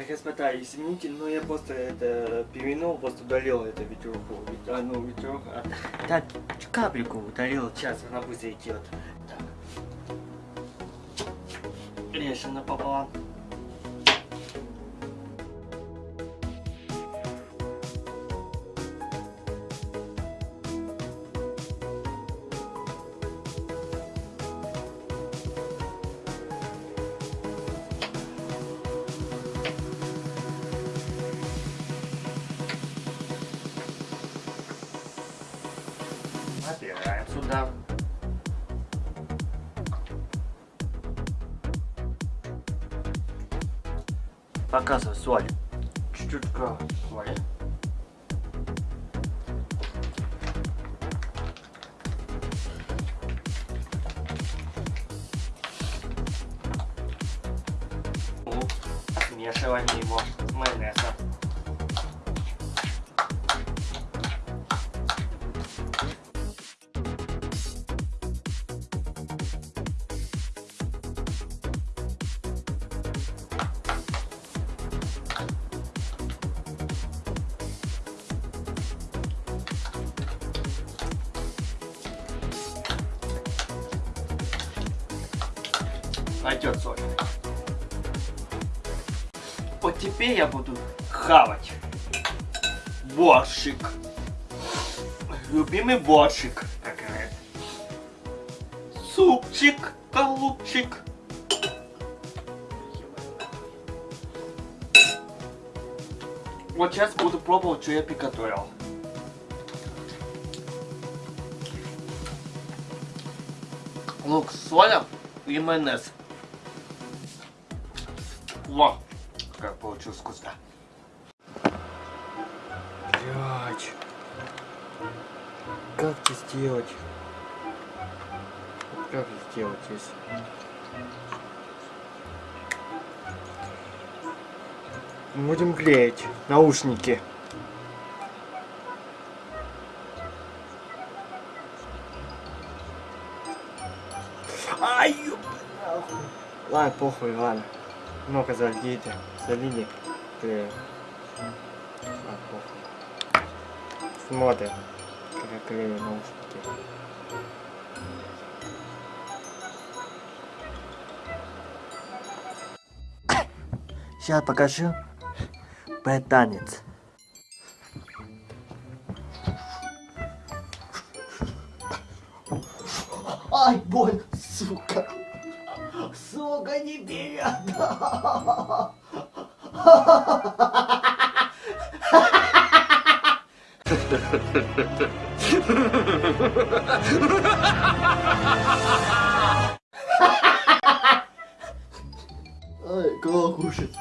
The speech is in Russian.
Так, господа, извините, но я просто это перевинул, просто удалил это ветерку. Вет- А, ну, ветерок. Да, капельку удалил, сейчас она быстро идет. Так. Режь напополам. Набираем сюда. Показывай соль. Чуть-чуть соли. Смешивание его с майонезом. Пойдет соль. Вот теперь я буду хавать. Борщик. Любимый борщик. Супчик, голубчик. Вот сейчас буду пробовать, что я приготовил. Лук с солью и майонез. Во! Как получилось вкусно. Блять. Как это сделать? Как это сделать здесь? Будем клеить наушники. Ай, нахуй. Ладно, похуй, ладно. Ну-ка, зальдите. Залили. Клеим. А. Смотрим, как клею наушники. Сейчас покажу танец. Ай, боль, сука. Сука, не берет. Ай, кого кушать?